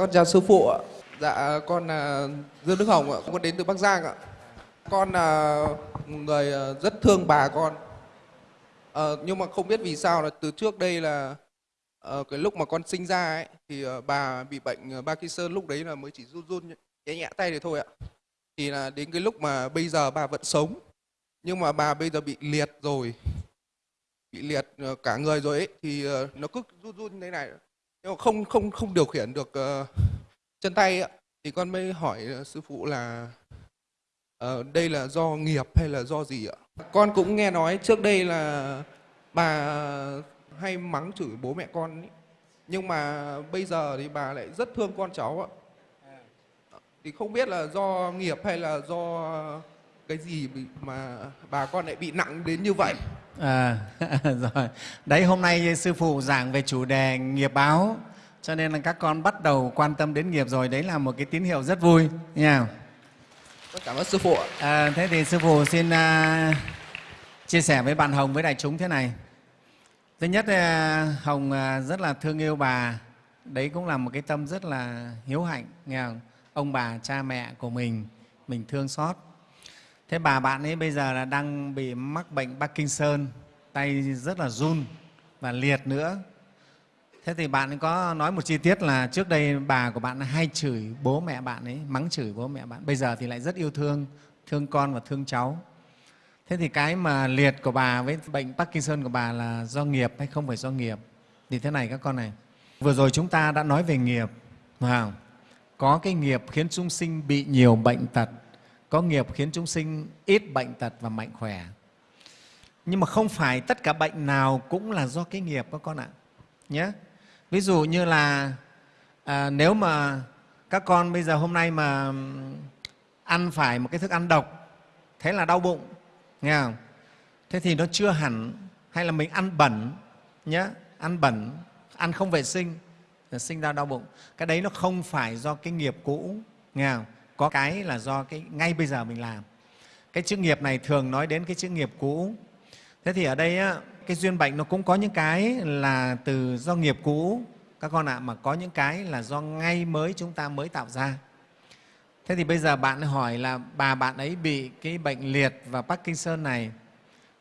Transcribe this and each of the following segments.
Con chào sư phụ ạ. Dạ con là Dương Đức Hồng ạ, con đến từ Bắc Giang ạ. Con là người à, rất thương bà con. À, nhưng mà không biết vì sao là từ trước đây là à, cái lúc mà con sinh ra ấy thì ờ, bà bị bệnh Parkinson lúc đấy là mới chỉ run run nhẹ nhẹ tay thì thôi ạ. Thì là đến cái lúc mà bây giờ bà vẫn sống nhưng mà bà bây giờ bị liệt rồi bị liệt cả người rồi ấy thì nó cứ run run thế này nếu không không không điều khiển được ờ, chân tay thì con mới hỏi ờ, sư phụ là uh, đây là do nghiệp hay là do gì ạ con cũng nghe nói trước đây là bà hay mắng chửi bố mẹ con ấy. nhưng mà bây giờ thì bà lại rất thương con cháu ạ thì không biết là do nghiệp hay là do cái gì mà bà con lại bị nặng đến như vậy À, rồi. Đấy, hôm nay Sư Phụ giảng về chủ đề nghiệp báo, cho nên là các con bắt đầu quan tâm đến nghiệp rồi. Đấy là một cái tín hiệu rất vui. Nha. cảm ơn sư phụ À, thế thì Sư Phụ xin à, chia sẻ với bạn Hồng, với đại chúng thế này. Thứ nhất, à, Hồng à, rất là thương yêu bà. Đấy cũng là một cái tâm rất là hiếu hạnh. Nghe không? Ông bà, cha mẹ của mình, mình thương xót. Thế bà bạn ấy bây giờ là đang bị mắc bệnh Parkinson, tay rất là run và liệt nữa. Thế thì bạn ấy có nói một chi tiết là trước đây bà của bạn hay chửi bố mẹ bạn ấy, mắng chửi bố mẹ bạn. Bây giờ thì lại rất yêu thương, thương con và thương cháu. Thế thì cái mà liệt của bà với bệnh Parkinson của bà là do nghiệp hay không phải do nghiệp? Thì thế này các con này, vừa rồi chúng ta đã nói về nghiệp, phải không? Có cái nghiệp khiến chúng sinh bị nhiều bệnh tật, có nghiệp khiến chúng sinh ít bệnh tật và mạnh khỏe. Nhưng mà không phải tất cả bệnh nào cũng là do cái nghiệp các con ạ. Nhé. Ví dụ như là à, nếu mà các con bây giờ hôm nay mà ăn phải một cái thức ăn độc, thế là đau bụng, nghe không? Thế thì nó chưa hẳn, hay là mình ăn bẩn, nhé, ăn bẩn, ăn không vệ sinh, sinh ra đau bụng. Cái đấy nó không phải do cái nghiệp cũ, nghe không? Có cái là do cái ngay bây giờ mình làm. Cái chữ nghiệp này thường nói đến cái chữ nghiệp cũ. Thế thì ở đây á, cái duyên bệnh nó cũng có những cái là từ do nghiệp cũ các con ạ, mà có những cái là do ngay mới chúng ta mới tạo ra. Thế thì bây giờ bạn hỏi là bà bạn ấy bị cái bệnh liệt và Parkinson này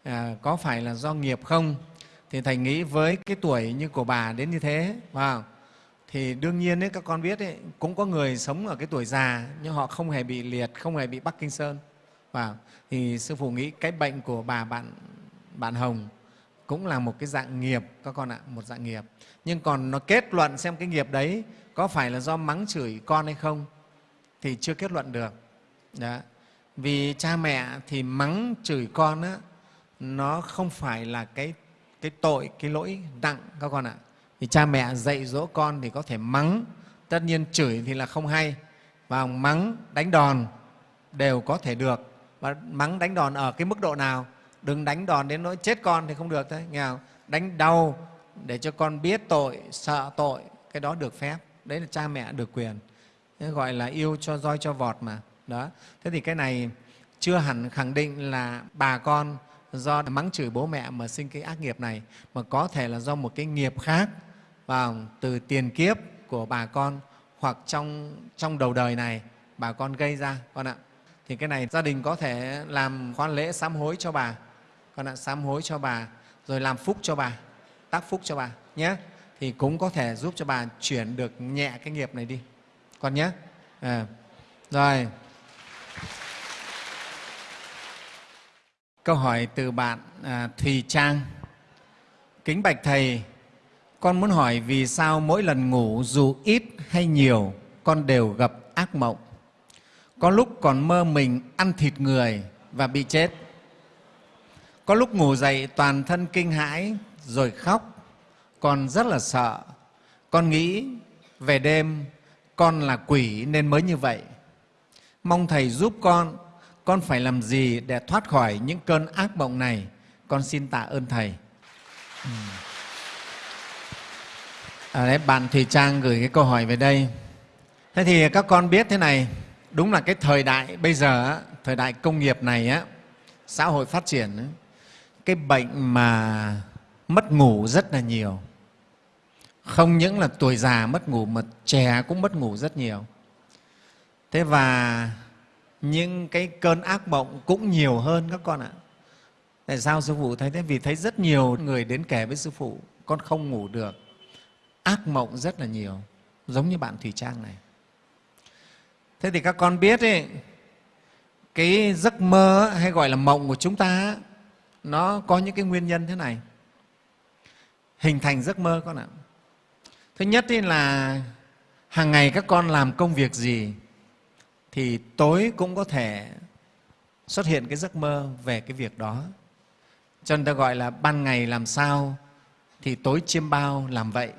à, có phải là do nghiệp không? Thì Thầy nghĩ với cái tuổi như của bà đến như thế, phải không? Thì đương nhiên ấy, các con biết ấy, cũng có người sống ở cái tuổi già nhưng họ không hề bị liệt, không hề bị bắc kinh sơn Và thì sư phụ nghĩ cái bệnh của bà bạn bạn Hồng cũng là một cái dạng nghiệp các con ạ, một dạng nghiệp. Nhưng còn nó kết luận xem cái nghiệp đấy có phải là do mắng chửi con hay không thì chưa kết luận được. Đó. Vì cha mẹ thì mắng chửi con á, nó không phải là cái cái tội, cái lỗi nặng các con ạ. Thì cha mẹ dạy dỗ con thì có thể mắng, tất nhiên chửi thì là không hay, và mắng, đánh đòn đều có thể được. Và mắng đánh đòn ở cái mức độ nào? Đừng đánh đòn đến nỗi chết con thì không được đấy, nghe không? Đánh đau để cho con biết tội, sợ tội, cái đó được phép. Đấy là cha mẹ được quyền. Thế gọi là yêu cho roi cho vọt mà. Đó. Thế thì cái này chưa hẳn khẳng định là bà con do mắng chửi bố mẹ mà sinh cái ác nghiệp này, mà có thể là do một cái nghiệp khác và từ tiền kiếp của bà con hoặc trong, trong đầu đời này bà con gây ra con ạ. Thì cái này gia đình có thể làm khoan lễ sám hối cho bà, con ạ, sám hối cho bà, rồi làm phúc cho bà, tác phúc cho bà nhé. Thì cũng có thể giúp cho bà chuyển được nhẹ cái nghiệp này đi, con nhé. À, rồi. Câu hỏi từ bạn à, Thùy Trang. Kính bạch Thầy, con muốn hỏi vì sao mỗi lần ngủ dù ít hay nhiều con đều gặp ác mộng. Có lúc còn mơ mình ăn thịt người và bị chết. Có lúc ngủ dậy toàn thân kinh hãi rồi khóc. Con rất là sợ. Con nghĩ về đêm con là quỷ nên mới như vậy. Mong Thầy giúp con, con phải làm gì để thoát khỏi những cơn ác mộng này? Con xin tạ ơn Thầy. Ừ. À, đấy, bạn Thùy Trang gửi cái câu hỏi về đây. Thế thì các con biết thế này, đúng là cái thời đại bây giờ, thời đại công nghiệp này, á, xã hội phát triển, cái bệnh mà mất ngủ rất là nhiều. không những là tuổi già mất ngủ mà trẻ cũng mất ngủ rất nhiều thế và những cái cơn ác mộng cũng nhiều hơn các con ạ tại sao sư phụ thấy thế vì thấy rất nhiều người đến kể với sư phụ con không ngủ được ác mộng rất là nhiều giống như bạn thủy trang này. Thế thì các con biết ấy, cái giấc mơ hay gọi là mộng của chúng ta nó có những cái nguyên nhân thế này. Hình thành giấc mơ con ạ. Thứ nhất là hàng ngày các con làm công việc gì thì tối cũng có thể xuất hiện cái giấc mơ về cái việc đó. Cho nên ta gọi là ban ngày làm sao thì tối chiêm bao làm vậy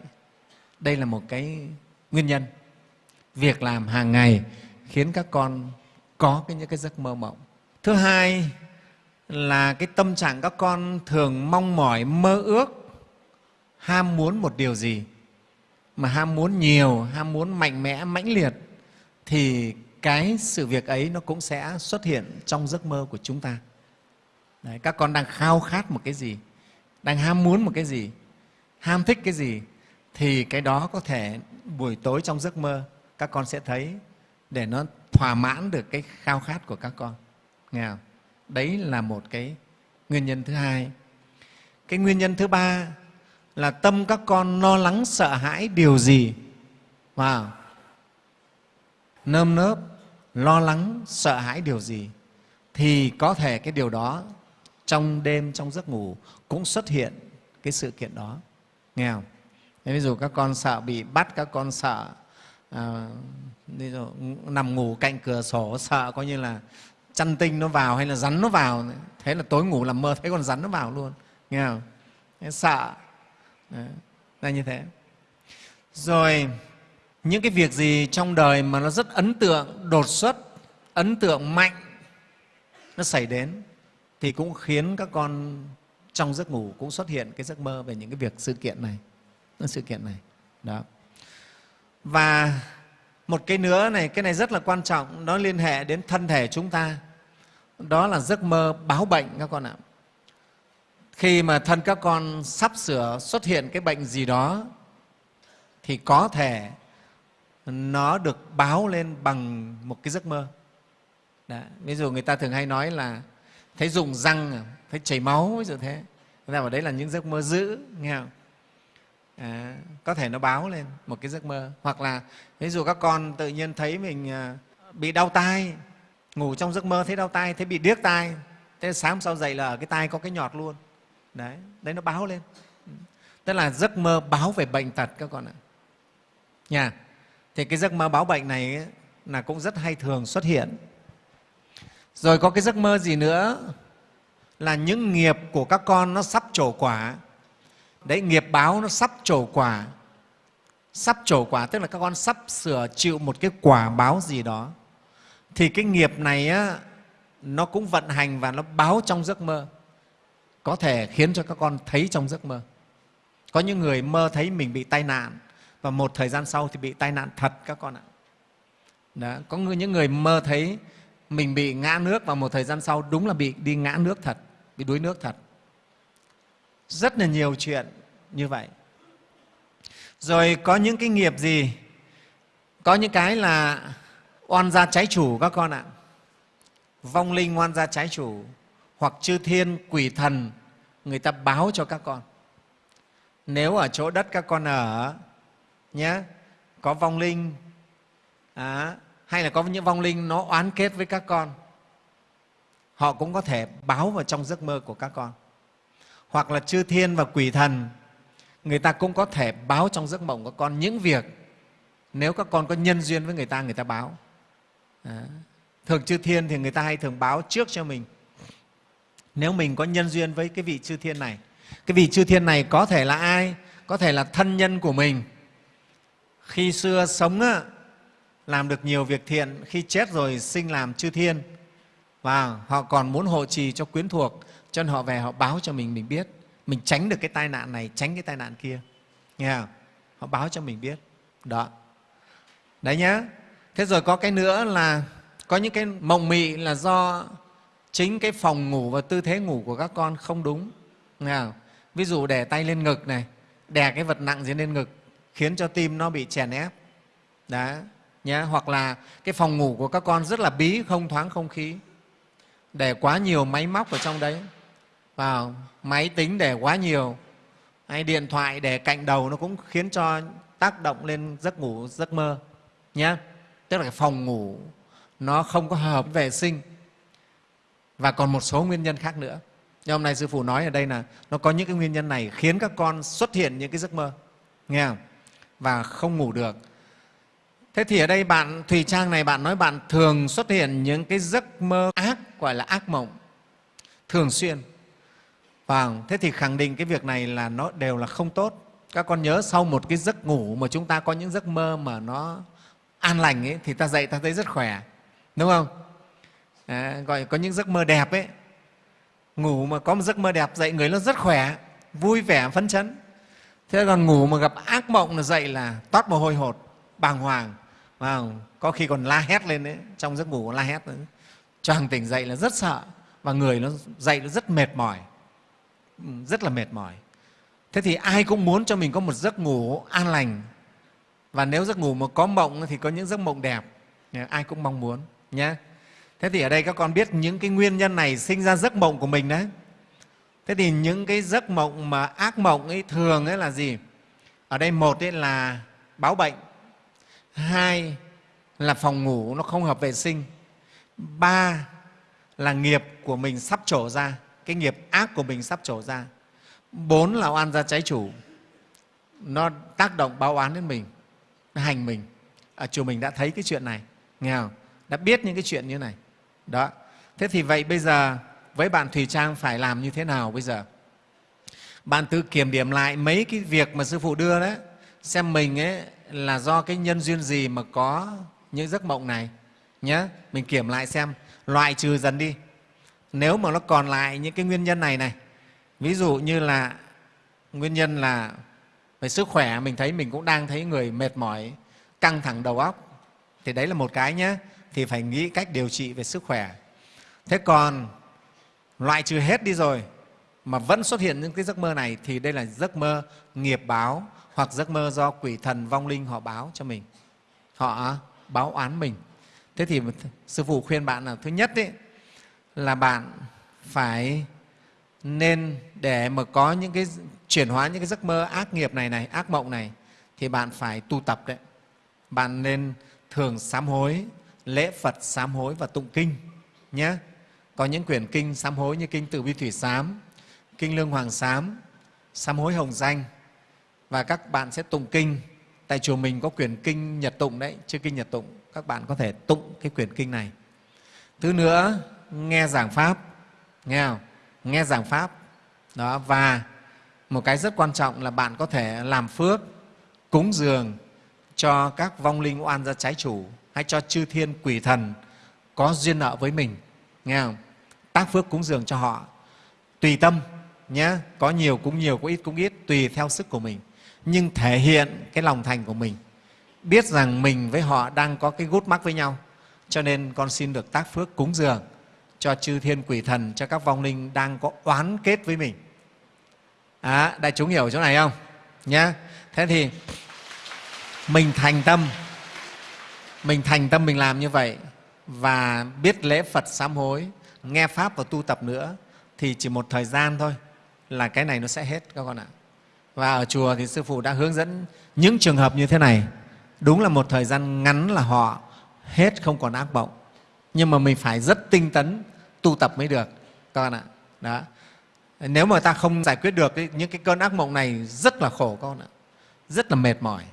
đây là một cái nguyên nhân. Việc làm hàng ngày khiến các con có cái những cái giấc mơ mộng. Thứ hai là cái tâm trạng các con thường mong mỏi mơ ước ham muốn một điều gì. Mà ham muốn nhiều ham muốn mạnh mẽ mãnh liệt thì cái sự việc ấy nó cũng sẽ xuất hiện trong giấc mơ của chúng ta. Đấy, các con đang khao khát một cái gì? Đang ham muốn một cái gì? Ham thích cái gì? Thì cái đó có thể buổi tối trong giấc mơ, các con sẽ thấy để nó thỏa mãn được cái khao khát của các con. Nghe không? đấy là một cái nguyên nhân thứ hai. Cái nguyên nhân thứ ba là tâm các con lo lắng, sợ hãi điều gì? Wow. nơm nớp, lo lắng, sợ hãi điều gì? Thì có thể cái điều đó trong đêm, trong giấc ngủ cũng xuất hiện cái sự kiện đó. Nghe không? Ví dụ các con sợ bị bắt các con sợ à, ví dụ, nằm ngủ cạnh cửa sổ sợ coi như là chăn tinh nó vào hay là rắn nó vào. Thế là tối ngủ làm mơ thấy con rắn nó vào luôn. Nghe không? Thế sợ. Đấy, là như thế. Rồi những cái việc gì trong đời mà nó rất ấn tượng đột xuất ấn tượng mạnh nó xảy đến thì cũng khiến các con trong giấc ngủ cũng xuất hiện cái giấc mơ về những cái việc sự kiện này sự kiện này. Đó. Và một cái nữa này, cái này rất là quan trọng, nó liên hệ đến thân thể chúng ta. Đó là giấc mơ báo bệnh các con ạ. Khi mà thân các con sắp sửa xuất hiện cái bệnh gì đó, thì có thể nó được báo lên bằng một cái giấc mơ. Đấy. ví dụ người ta thường hay nói là, thấy dùng răng à, thấy chảy máu ví dụ thế. Người ta bảo đấy là những giấc mơ dữ, nghe không? À, có thể nó báo lên một cái giấc mơ. Hoặc là ví dụ các con tự nhiên thấy mình à, bị đau tai ngủ trong giấc mơ thấy đau tai thấy bị điếc tai thế sáng sau dậy là ở cái tai có cái nhọt luôn. Đấy đấy nó báo lên. Tức là giấc mơ báo về bệnh tật các con ạ. Nhà thì cái giấc mơ báo bệnh này ấy, là cũng rất hay thường xuất hiện. Rồi có cái giấc mơ gì nữa? Là những nghiệp của các con nó sắp trổ quả đấy nghiệp báo nó sắp trổ quả. Sắp trổ quả tức là các con sắp sửa chịu một cái quả báo gì đó. Thì cái nghiệp này á, nó cũng vận hành và nó báo trong giấc mơ. Có thể khiến cho các con thấy trong giấc mơ. Có những người mơ thấy mình bị tai nạn và một thời gian sau thì bị tai nạn thật các con ạ. Đó. có những người mơ thấy mình bị ngã nước và một thời gian sau đúng là bị đi ngã nước thật bị đuối nước thật rất là nhiều chuyện như vậy. Rồi có những cái nghiệp gì? Có những cái là oan gia trái chủ các con ạ. Vong linh oan gia trái chủ hoặc chư thiên quỷ thần người ta báo cho các con. Nếu ở chỗ đất các con ở nhé có vong linh à, hay là có những vong linh nó oán kết với các con họ cũng có thể báo vào trong giấc mơ của các con hoặc là chư thiên và quỷ thần người ta cũng có thể báo trong giấc mộng của con những việc nếu các con có nhân duyên với người ta người ta báo. À, thường chư thiên thì người ta hay thường báo trước cho mình. Nếu mình có nhân duyên với cái vị chư thiên này cái vị chư thiên này có thể là ai? Có thể là thân nhân của mình. Khi xưa sống á, làm được nhiều việc thiện khi chết rồi sinh làm chư thiên và họ còn muốn hộ trì cho quyến thuộc cho nên họ về, họ báo cho mình mình biết. Mình tránh được cái tai nạn này, tránh cái tai nạn kia. Nghe không? họ báo cho mình biết. Đó. Đấy nhá. Thế rồi có cái nữa là có những cái mộng mị là do chính cái phòng ngủ và tư thế ngủ của các con không đúng. Nghe không? ví dụ để tay lên ngực này, đè cái vật nặng gì lên ngực, khiến cho tim nó bị chèn ép. Đó. Nhé hoặc là cái phòng ngủ của các con rất là bí, không thoáng không khí. Để quá nhiều máy móc ở trong đấy vào, máy tính để quá nhiều. Hay điện thoại để cạnh đầu nó cũng khiến cho tác động lên giấc ngủ, giấc mơ nhé tức là cái phòng ngủ nó không có hợp vệ sinh. Và còn một số nguyên nhân khác nữa. Nhưng hôm nay sư phụ nói ở đây là nó có những cái nguyên nhân này khiến các con xuất hiện những cái giấc mơ, nghe không? và không ngủ được. Thế thì ở đây bạn, thùy trang này bạn nói bạn thường xuất hiện những cái giấc mơ ác, gọi là ác mộng, thường xuyên. Vâng, thế thì khẳng định cái việc này là nó đều là không tốt. Các con nhớ sau một cái giấc ngủ mà chúng ta có những giấc mơ mà nó an lành ấy, thì ta dậy ta thấy rất khỏe, đúng không? À, gọi có những giấc mơ đẹp ấy, ngủ mà có một giấc mơ đẹp dậy người nó rất khỏe, vui vẻ, phấn chấn. Thế còn ngủ mà gặp ác mộng là dậy là toát mồ hôi hột, bàng hoàng, vâng, có khi còn la hét lên đấy, trong giấc ngủ la hét, nữa. choàng tỉnh dậy là rất sợ và người nó dậy nó rất mệt mỏi rất là mệt mỏi. Thế thì ai cũng muốn cho mình có một giấc ngủ an lành. Và nếu giấc ngủ mà có mộng thì có những giấc mộng đẹp. Ai cũng mong muốn nhé thế thì ở đây các con biết những cái nguyên nhân này sinh ra giấc mộng của mình đấy. Thế thì những cái giấc mộng mà ác mộng ấy thường ấy là gì? Ở đây một ấy là báo bệnh. Hai là phòng ngủ nó không hợp vệ sinh. Ba là nghiệp của mình sắp trổ ra cái nghiệp ác của mình sắp trổ ra. Bốn là oan gia trái chủ. Nó tác động báo oán đến mình nó hành mình. À chùa mình đã thấy cái chuyện này, nghe không? đã biết những cái chuyện như này. Đó. Thế thì vậy bây giờ, với bạn thùy trang phải làm như thế nào bây giờ? Bạn tự kiểm điểm lại mấy cái việc mà sư phụ đưa đấy. Xem mình ấy là do cái nhân duyên gì mà có những giấc mộng này nhé mình kiểm lại xem, loại trừ dần đi nếu mà nó còn lại những cái nguyên nhân này này ví dụ như là nguyên nhân là về sức khỏe mình thấy mình cũng đang thấy người mệt mỏi căng thẳng đầu óc thì đấy là một cái nhé thì phải nghĩ cách điều trị về sức khỏe. Thế còn loại trừ hết đi rồi mà vẫn xuất hiện những cái giấc mơ này thì đây là giấc mơ nghiệp báo hoặc giấc mơ do quỷ thần vong linh họ báo cho mình họ báo oán mình. Thế thì sư phụ khuyên bạn là thứ nhất ấy, là bạn phải nên để mà có những cái chuyển hóa những cái giấc mơ ác nghiệp này này, ác mộng này, thì bạn phải tu tập đấy. Bạn nên thường sám hối, lễ phật sám hối và tụng kinh nhé. Có những quyển kinh sám hối như kinh từ bi thủy sám, kinh lương hoàng sám sám hối hồng danh. Và các bạn sẽ tụng kinh. Tại chùa mình có quyển kinh nhật tụng đấy chưa kinh nhật tụng. Các bạn có thể tụng cái quyển kinh này. Thứ nữa nghe giảng pháp. Nghe không? nghe giảng pháp. Đó, và một cái rất quan trọng là bạn có thể làm phước, cúng dường cho các vong linh oan gia trái chủ hay cho chư thiên quỷ thần có duyên nợ với mình. Nghe không? Tác phước cúng dường cho họ. Tùy tâm nhé có nhiều cũng nhiều, có ít cũng ít, tùy theo sức của mình. Nhưng thể hiện cái lòng thành của mình. Biết rằng mình với họ đang có cái gút mắc với nhau, cho nên con xin được tác phước cúng dường cho chư thiên quỷ thần, cho các vong linh đang có oán kết với mình. À, đại chúng hiểu chỗ này không? Nhá. Thế thì mình thành tâm, mình thành tâm mình làm như vậy và biết lễ Phật sám hối, nghe Pháp và tu tập nữa thì chỉ một thời gian thôi là cái này nó sẽ hết các con ạ. Và ở chùa thì Sư Phụ đã hướng dẫn những trường hợp như thế này. Đúng là một thời gian ngắn là họ hết không còn ác vọng. Nhưng mà mình phải rất tinh tấn tu tập mới được các con ạ. Đó. Nếu mà ta không giải quyết được những cái cơn ác mộng này rất là khổ con ạ. Rất là mệt mỏi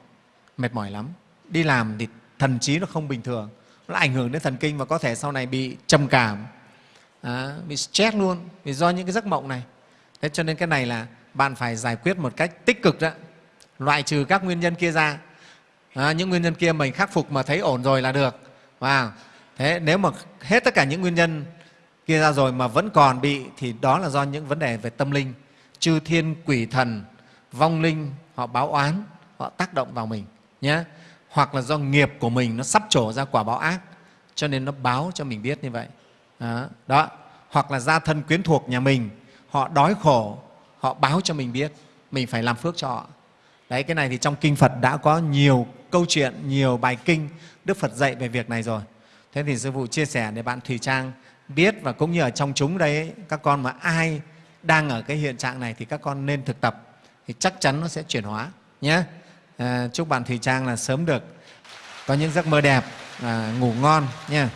mệt mỏi lắm. Đi làm thì thần trí nó không bình thường nó ảnh hưởng đến thần kinh và có thể sau này bị trầm cảm à, bị stress luôn vì do những cái giấc mộng này. Thế cho nên cái này là bạn phải giải quyết một cách tích cực đó. Loại trừ các nguyên nhân kia ra. À, những nguyên nhân kia mình khắc phục mà thấy ổn rồi là được. Wow thế nếu mà hết tất cả những nguyên nhân kia ra rồi mà vẫn còn bị thì đó là do những vấn đề về tâm linh. Chư thiên quỷ thần vong linh họ báo oán họ tác động vào mình nhé. Hoặc là do nghiệp của mình nó sắp trổ ra quả báo ác cho nên nó báo cho mình biết như vậy. Đó, đó. hoặc là gia thân quyến thuộc nhà mình họ đói khổ họ báo cho mình biết mình phải làm phước cho họ. Đấy cái này thì trong kinh phật đã có nhiều câu chuyện nhiều bài kinh đức phật dạy về việc này rồi thế thì sư phụ chia sẻ để bạn thùy trang biết và cũng như ở trong chúng đây các con mà ai đang ở cái hiện trạng này thì các con nên thực tập thì chắc chắn nó sẽ chuyển hóa nhé. À, chúc bạn thùy trang là sớm được có những giấc mơ đẹp à, ngủ ngon nha